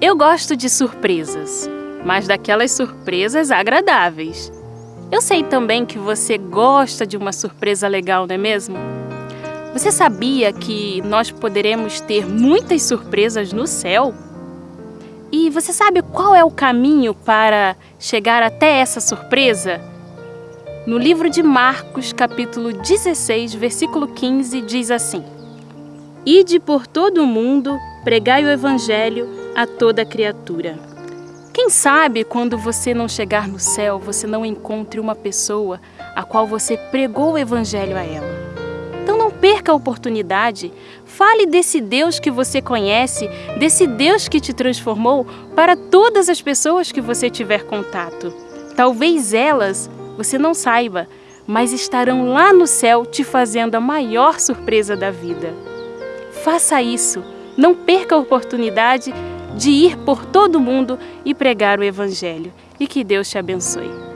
Eu gosto de surpresas, mas daquelas surpresas agradáveis. Eu sei também que você gosta de uma surpresa legal, não é mesmo? Você sabia que nós poderemos ter muitas surpresas no céu? E você sabe qual é o caminho para chegar até essa surpresa? No livro de Marcos, capítulo 16, versículo 15, diz assim: Ide por todo o mundo, pregai o evangelho a toda criatura. Quem sabe quando você não chegar no céu, você não encontre uma pessoa a qual você pregou o evangelho a ela. Então não perca a oportunidade. Fale desse Deus que você conhece, desse Deus que te transformou para todas as pessoas que você tiver contato. Talvez elas você não saiba, mas estarão lá no céu te fazendo a maior surpresa da vida. Faça isso. Não perca a oportunidade de ir por todo mundo e pregar o Evangelho. E que Deus te abençoe.